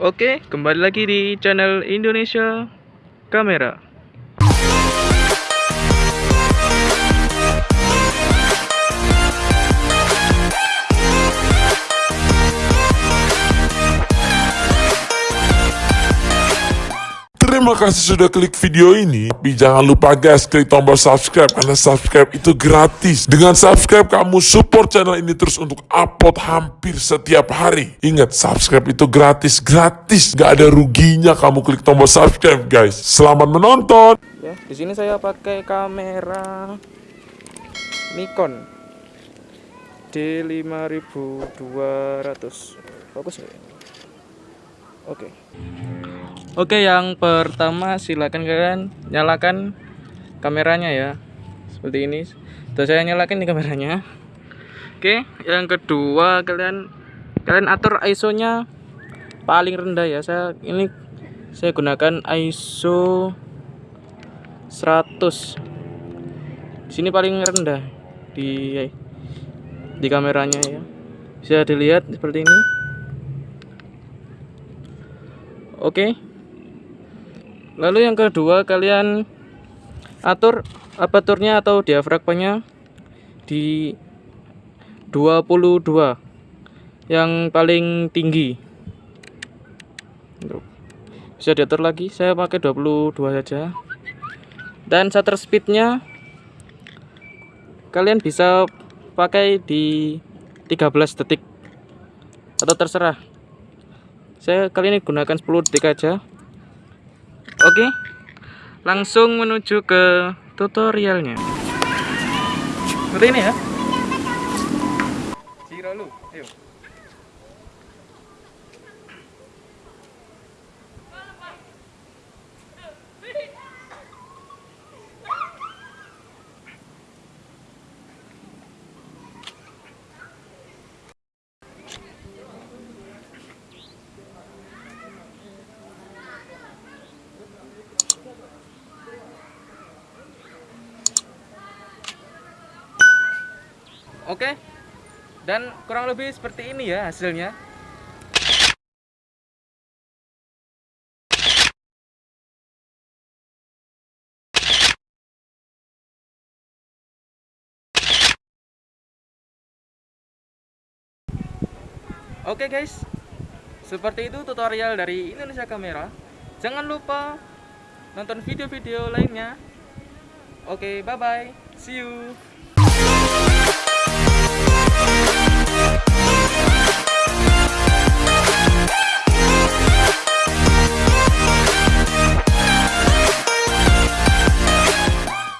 Oke, kembali lagi di channel Indonesia Kamera. Terima kasih sudah klik video ini. Tapi jangan lupa guys, klik tombol subscribe karena subscribe itu gratis. Dengan subscribe kamu support channel ini terus untuk upload hampir setiap hari. Ingat, subscribe itu gratis, gratis. Gak ada ruginya kamu klik tombol subscribe guys. Selamat menonton. Ya, di sini saya pakai kamera Nikon D5200. Fokus ya? Oke. Oke, yang pertama silakan kalian nyalakan kameranya ya. Seperti ini. Tuh saya nyalakan nih kameranya. Oke, yang kedua kalian kalian atur ISO-nya paling rendah ya. Saya ini saya gunakan ISO 100. Di sini paling rendah di di kameranya ya. Bisa dilihat seperti ini. Oke. Lalu yang kedua kalian atur aperturnya atau diafragmanya di 22 yang paling tinggi. Bisa diatur lagi, saya pakai 22 saja. Dan shutter speednya kalian bisa pakai di 13 detik atau terserah. Saya kali ini gunakan 10 detik aja. Oke, langsung menuju ke tutorialnya. Seperti ini ya. Ciralu, ayo. Oke. Dan kurang lebih seperti ini ya hasilnya. Oke guys, seperti itu tutorial dari Indonesia Kamera. Jangan lupa nonton video-video lainnya. Oke, bye bye. See you.